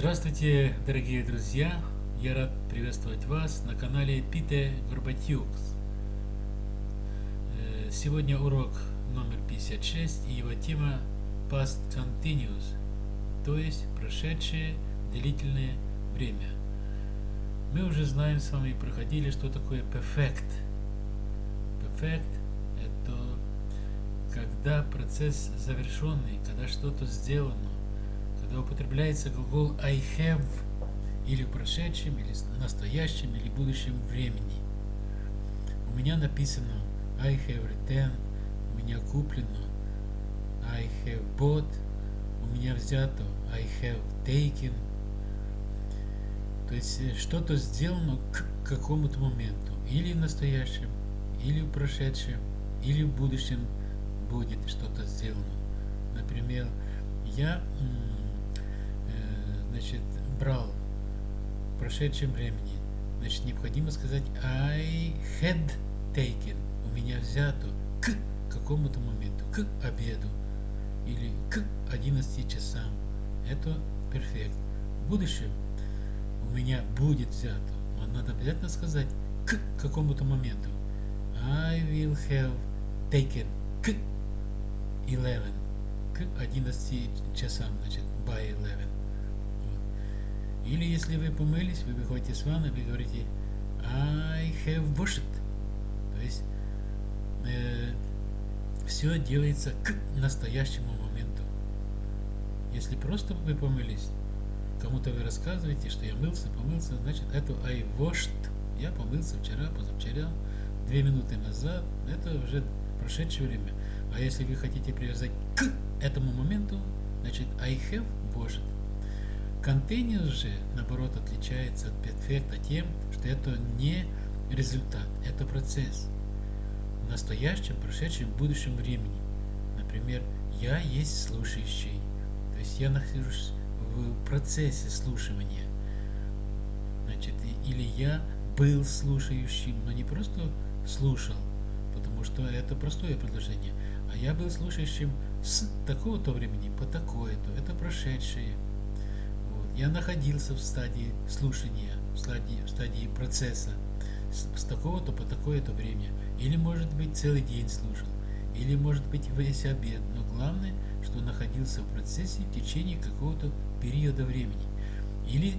Здравствуйте, дорогие друзья! Я рад приветствовать вас на канале Пите Горбатюкс. Э, сегодня урок номер 56 и его тема Past Continuous, то есть прошедшее длительное время. Мы уже знаем с вами, проходили, что такое perfect. Perfect – это когда процесс завершенный, когда что-то сделано когда употребляется глагол I have или в прошедшем, или настоящем, или будущем времени. У меня написано I have written, у меня куплено, I have bought, у меня взято, I have taken. То есть э, что-то сделано к какому-то моменту, или в настоящем, или в прошедшем, или в будущем будет что-то сделано. Например, я значит, брал в прошедшем времени, значит, необходимо сказать I had taken, у меня взято к какому-то моменту, к обеду или к 11 часам. Это перфект. В будущем у меня будет взято. Но надо обязательно сказать к какому-то моменту. I will have taken к 11. К 11 часам, значит, by 11. Или если вы помылись, вы выходите с ванны, вы говорите I have washed. То есть э, все делается к настоящему моменту. Если просто вы помылись, кому-то вы рассказываете, что я мылся, помылся, значит это I washed. Я помылся вчера, позавчера, две минуты назад. Это уже прошедшее время. А если вы хотите привязать к этому моменту, значит I have washed. Continuous же, наоборот, отличается от перфекта тем, что это не результат, это процесс. В настоящем, прошедшем, будущем времени. Например, я есть слушающий. То есть я нахожусь в процессе слушания. Значит, или я был слушающим, но не просто слушал, потому что это простое предложение, а я был слушающим с такого-то времени по такое-то. Это прошедшее. Я находился в стадии слушания, в стадии, в стадии процесса с, с такого-то по такое-то время. Или, может быть, целый день слушал. Или, может быть, весь обед. Но главное, что находился в процессе в течение какого-то периода времени. Или,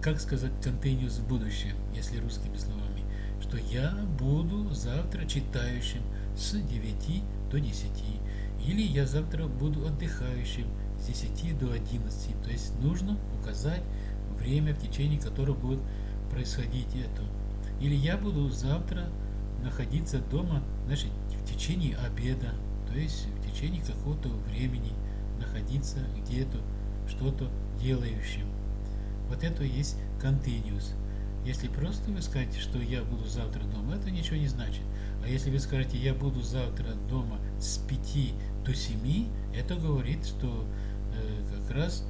как сказать, continuous в будущем, если русскими словами, что я буду завтра читающим с 9 до 10. Или я завтра буду отдыхающим с 10 до 11. То есть нужно указать время, в течение которого будет происходить это. Или я буду завтра находиться дома значит, в течение обеда, то есть в течение какого-то времени находиться где-то, что-то делающим. Вот это есть continuous. Если просто вы скажете, что я буду завтра дома, это ничего не значит. А если вы скажете, я буду завтра дома с 5 до 7, это говорит, что как раз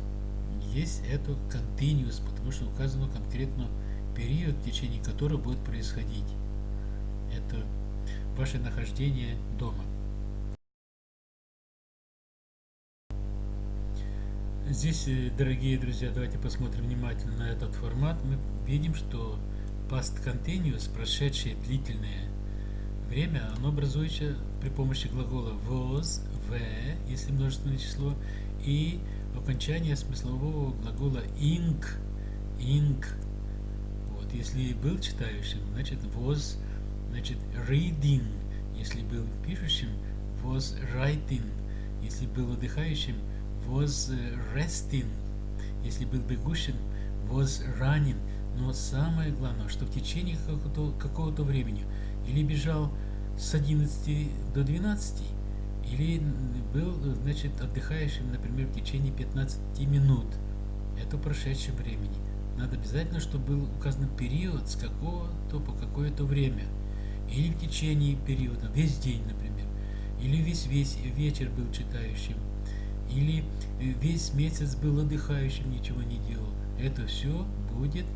есть это continuous, потому что указано конкретно период, в течение которого будет происходить это ваше нахождение дома. Здесь, э, дорогие друзья, давайте посмотрим внимательно на этот формат. Мы видим, что past continuous, прошедшее длительное время, оно образуется при помощи глагола was, v, если множественное число, и окончание смыслового глагола ing, ing. Вот, если был читающим, значит was, значит reading. Если был пишущим, was writing. Если был отдыхающим, was resting. Если был бегущим, was running. Но самое главное, что в течение какого-то какого времени или бежал с 11 до 12, или был, значит, отдыхающим, например, в течение 15 минут. Это прошедшее времени. Надо обязательно, чтобы был указан период с какого-то по какое-то время. Или в течение периода, весь день, например. Или весь, весь вечер был читающим. Или весь месяц был отдыхающим, ничего не делал. Это все будет,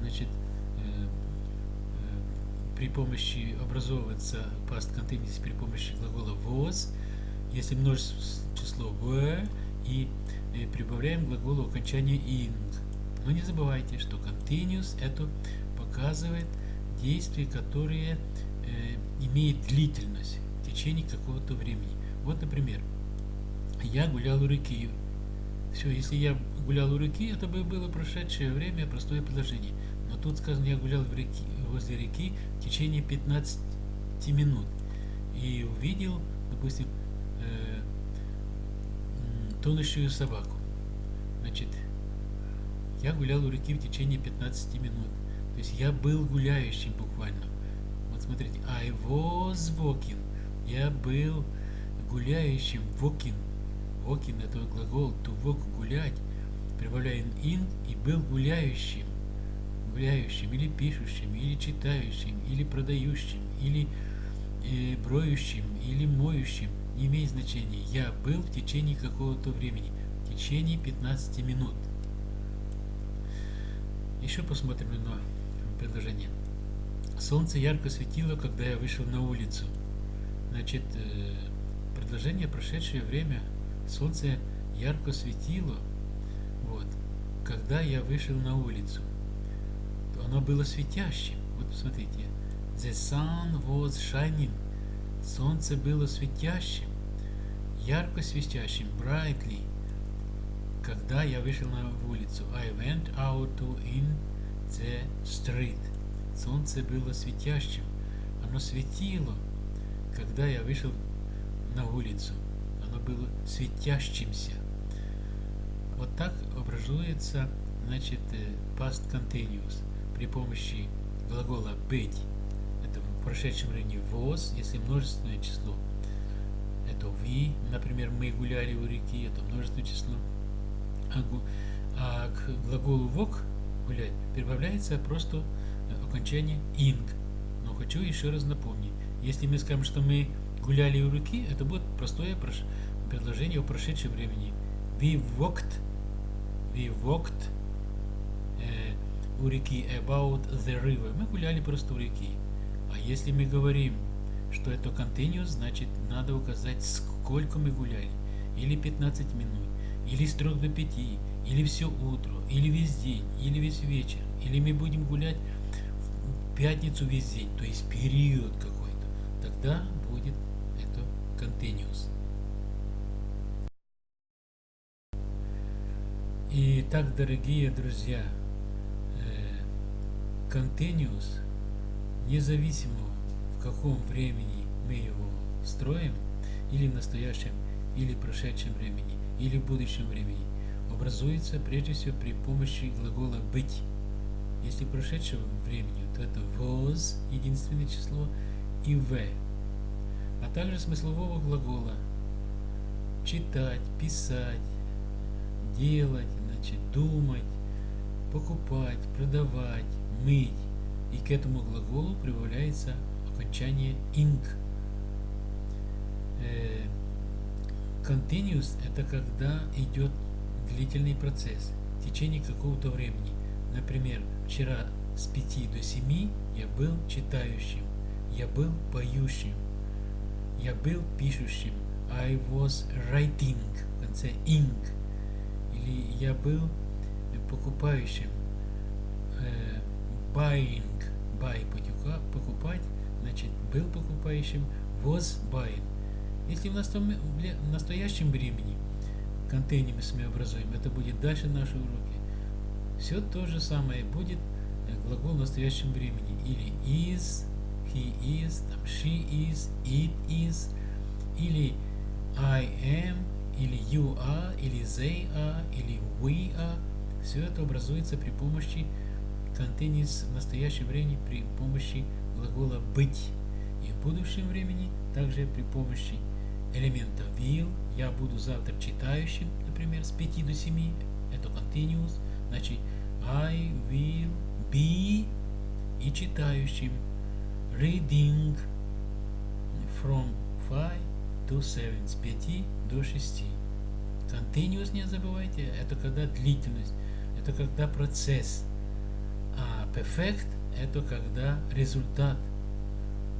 значит, при помощи образовывается past continuous при помощи глагола was, если множество число в и э, прибавляем глаголу окончания ing. Но не забывайте, что continuous это показывает действия, которые э, имеют длительность в течение какого-то времени. Вот, например, я гулял у реки. Все, если я гулял у реки, это бы было прошедшее время, простое предложение. Но тут сказано, я гулял в реки, возле реки в течение 15 минут. И увидел, допустим, э, тонущую собаку. Значит, я гулял у реки в течение 15 минут. То есть я был гуляющим буквально. Вот смотрите, I was walking. Я был гуляющим, walking. Walking это глагол to walk, гулять. Прибавляем in и был гуляющим. Гуляющим, или пишущим, или читающим, или продающим, или э, броющим, или моющим. Не имеет значения. Я был в течение какого-то времени. В течение 15 минут. Еще посмотрим на предложение. Солнце ярко светило, когда я вышел на улицу. Значит, э, предложение прошедшее время. Солнце ярко светило, вот, когда я вышел на улицу. Оно было светящим. Вот посмотрите. The sun was shining. Солнце было светящим, ярко светящим, brightly. Когда я вышел на улицу, I went out to in the street. Солнце было светящим. Оно светило, когда я вышел на улицу. Оно было светящимся. Вот так образуется, значит, э, past continuous при помощи глагола быть. Это в прошедшем времени was, если множественное число. Это we, например, мы гуляли у реки, это множественное число. А, а к глаголу walk гулять прибавляется просто окончание ing. Но хочу еще раз напомнить, если мы скажем, что мы гуляли у реки, это будет простое предложение о прошедшем времени. We walked, we walked у реки about the river. Мы гуляли просто у реки. А если мы говорим, что это continuous, значит надо указать, сколько мы гуляли. Или 15 минут, или с 3 до 5, или все утро, или весь день, или весь вечер. Или мы будем гулять в пятницу весь день, то есть период какой-то. Тогда будет это continuous. И так, дорогие друзья, continuous, независимо в каком времени мы его строим, или в настоящем, или в прошедшем времени, или в будущем времени, образуется прежде всего при помощи глагола «быть». Если прошедшего времени, то это was, единственное число, и в, а также смыслового глагола читать, писать, делать, значит, думать, покупать, продавать, мыть. И к этому глаголу прибавляется окончание ing. Э, continuous это когда идет длительный процесс в течение какого-то времени. Например, вчера с 5 до 7 я был читающим, я был поющим, я был пишущим. I was writing в конце ing. Или я был покупающим. Buying. Buy покупать. Значит, был покупающим. Was buying. Если в настоящем времени контейнеры мы образуем, это будет дальше наши уроки. Все то же самое будет э, глагол в настоящем времени. Или is, he is, там, she is, it is, или I am, или you are, или they are, или we are. Все это образуется при помощи контейнерс в настоящем времени при помощи глагола быть. И в будущем времени также при помощи элемента will. Я буду завтра читающим, например, с 5 до 7. Это continuous. Значит, I will be и читающим. Reading from 5 to 7. С 5 до 6. Continuous не забывайте. Это когда длительность. Это когда процесс. Perfect это когда результат.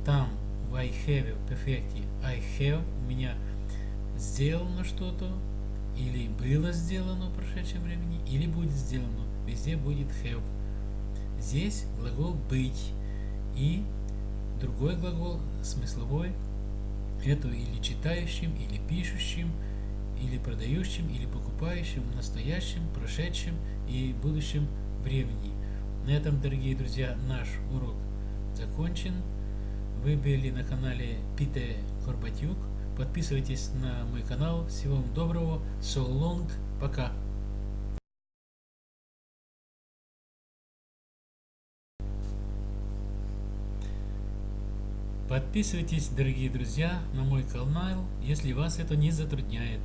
Там в I have в перфекте I have у меня сделано что-то или было сделано в прошедшем времени, или будет сделано. Везде будет have. Здесь глагол быть и другой глагол смысловой это или читающим, или пишущим, или продающим, или покупающим в настоящем, прошедшем и будущем времени. На этом, дорогие друзья, наш урок закончен. Вы были на канале Пите Корбатюк. Подписывайтесь на мой канал. Всего вам доброго. So long. Пока. Подписывайтесь, дорогие друзья, на мой канал, если вас это не затрудняет.